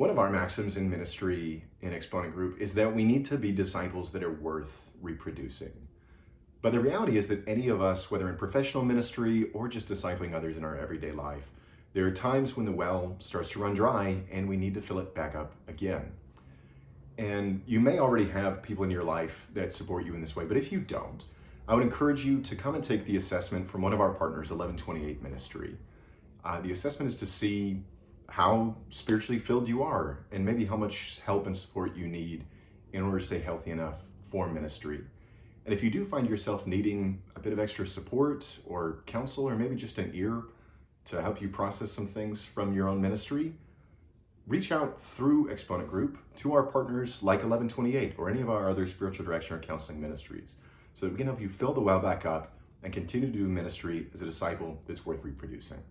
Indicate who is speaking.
Speaker 1: One of our maxims in ministry in Exponent Group is that we need to be disciples that are worth reproducing. But the reality is that any of us, whether in professional ministry or just discipling others in our everyday life, there are times when the well starts to run dry and we need to fill it back up again. And you may already have people in your life that support you in this way, but if you don't, I would encourage you to come and take the assessment from one of our partners, 1128 Ministry. Uh, the assessment is to see how spiritually filled you are and maybe how much help and support you need in order to stay healthy enough for ministry. And if you do find yourself needing a bit of extra support or counsel or maybe just an ear to help you process some things from your own ministry, reach out through Exponent Group to our partners like 1128 or any of our other spiritual direction or counseling ministries so that we can help you fill the well back up and continue to do ministry as a disciple that's worth reproducing.